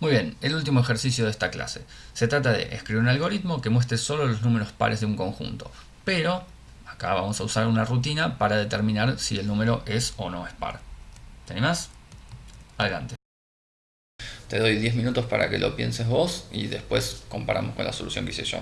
Muy bien, el último ejercicio de esta clase. Se trata de escribir un algoritmo que muestre solo los números pares de un conjunto. Pero acá vamos a usar una rutina para determinar si el número es o no es par. ¿Te animás? Adelante. Te doy 10 minutos para que lo pienses vos y después comparamos con la solución que hice yo.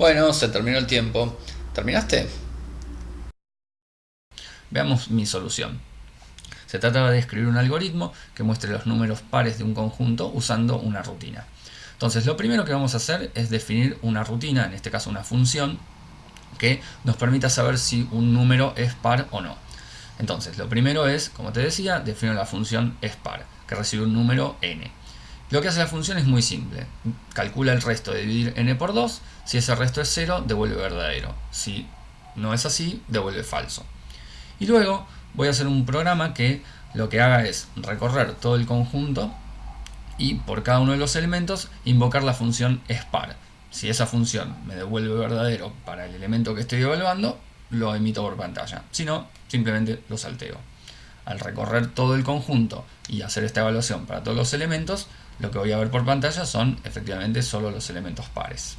Bueno, se terminó el tiempo. ¿Terminaste? Veamos mi solución. Se trataba de escribir un algoritmo que muestre los números pares de un conjunto usando una rutina. Entonces lo primero que vamos a hacer es definir una rutina, en este caso una función, que nos permita saber si un número es par o no. Entonces lo primero es, como te decía, definir la función es par, que recibe un número n. Lo que hace la función es muy simple. Calcula el resto de dividir n por 2. Si ese resto es 0, devuelve verdadero. Si no es así, devuelve falso. Y luego voy a hacer un programa que lo que haga es recorrer todo el conjunto y por cada uno de los elementos invocar la función spar. Si esa función me devuelve verdadero para el elemento que estoy evaluando, lo emito por pantalla. Si no, simplemente lo salteo. Al recorrer todo el conjunto y hacer esta evaluación para todos los elementos, lo que voy a ver por pantalla son efectivamente solo los elementos pares.